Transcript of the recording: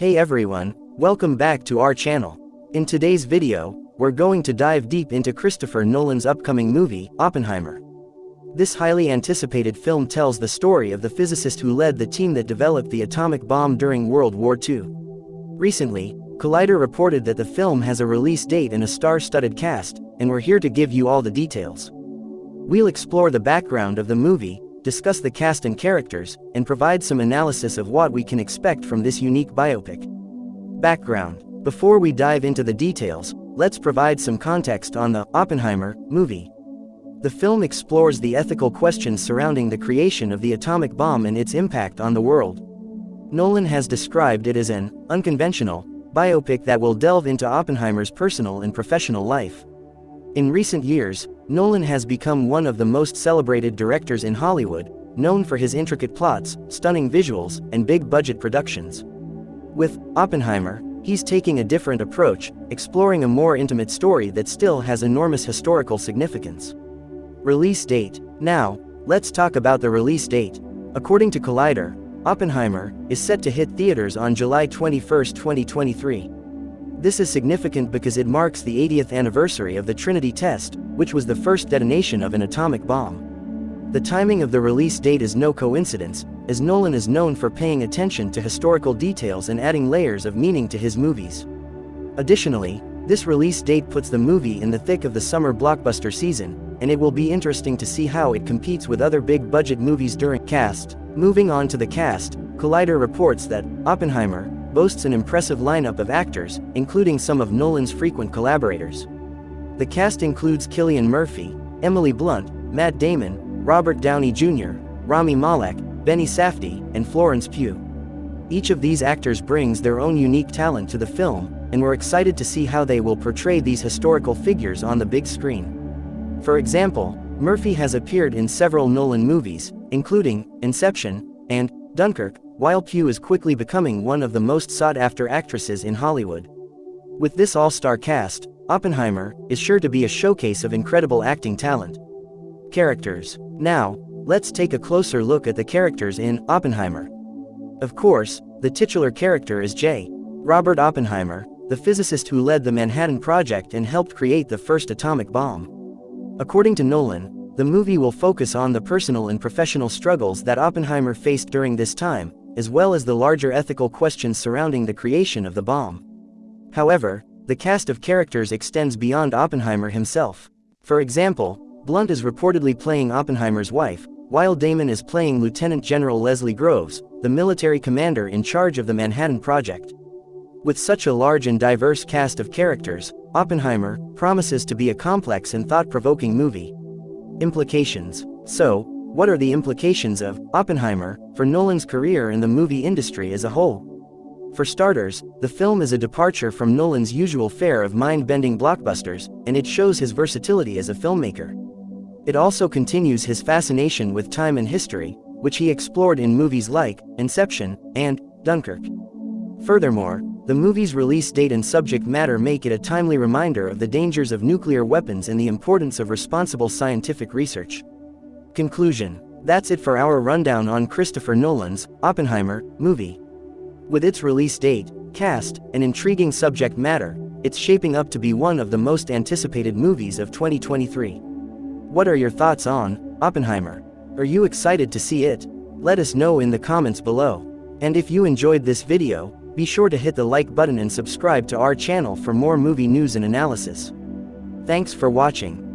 Hey everyone, welcome back to our channel. In today's video, we're going to dive deep into Christopher Nolan's upcoming movie, Oppenheimer. This highly anticipated film tells the story of the physicist who led the team that developed the atomic bomb during World War II. Recently, Collider reported that the film has a release date and a star-studded cast, and we're here to give you all the details. We'll explore the background of the movie, discuss the cast and characters, and provide some analysis of what we can expect from this unique biopic. Background Before we dive into the details, let's provide some context on the Oppenheimer movie. The film explores the ethical questions surrounding the creation of the atomic bomb and its impact on the world. Nolan has described it as an unconventional biopic that will delve into Oppenheimer's personal and professional life. In recent years, Nolan has become one of the most celebrated directors in Hollywood, known for his intricate plots, stunning visuals, and big-budget productions. With Oppenheimer, he's taking a different approach, exploring a more intimate story that still has enormous historical significance. Release date. Now, let's talk about the release date. According to Collider, Oppenheimer is set to hit theaters on July 21, 2023. This is significant because it marks the 80th anniversary of the Trinity test, which was the first detonation of an atomic bomb. The timing of the release date is no coincidence, as Nolan is known for paying attention to historical details and adding layers of meaning to his movies. Additionally, this release date puts the movie in the thick of the summer blockbuster season, and it will be interesting to see how it competes with other big-budget movies during cast. Moving on to the cast, Collider reports that Oppenheimer boasts an impressive lineup of actors, including some of Nolan's frequent collaborators. The cast includes Cillian Murphy, Emily Blunt, Matt Damon, Robert Downey Jr., Rami Malek, Benny Safdie, and Florence Pugh. Each of these actors brings their own unique talent to the film, and we're excited to see how they will portray these historical figures on the big screen. For example, Murphy has appeared in several Nolan movies, including Inception and Dunkirk, while Pugh is quickly becoming one of the most sought-after actresses in Hollywood. With this all-star cast, Oppenheimer is sure to be a showcase of incredible acting talent. Characters. Now, let's take a closer look at the characters in Oppenheimer. Of course, the titular character is J. Robert Oppenheimer, the physicist who led the Manhattan Project and helped create the first atomic bomb. According to Nolan, the movie will focus on the personal and professional struggles that Oppenheimer faced during this time, as well as the larger ethical questions surrounding the creation of the bomb. However, the cast of characters extends beyond Oppenheimer himself. For example, Blunt is reportedly playing Oppenheimer's wife, while Damon is playing Lieutenant General Leslie Groves, the military commander in charge of the Manhattan Project. With such a large and diverse cast of characters, Oppenheimer promises to be a complex and thought-provoking movie. Implications So, what are the implications of Oppenheimer for Nolan's career in the movie industry as a whole? For starters, the film is a departure from Nolan's usual fare of mind-bending blockbusters, and it shows his versatility as a filmmaker. It also continues his fascination with time and history, which he explored in movies like Inception and Dunkirk. Furthermore, the movie's release date and subject matter make it a timely reminder of the dangers of nuclear weapons and the importance of responsible scientific research. Conclusion That's it for our rundown on Christopher Nolan's Oppenheimer movie. With its release date, cast, and intriguing subject matter, it's shaping up to be one of the most anticipated movies of 2023. What are your thoughts on Oppenheimer? Are you excited to see it? Let us know in the comments below. And if you enjoyed this video, be sure to hit the like button and subscribe to our channel for more movie news and analysis. Thanks for watching.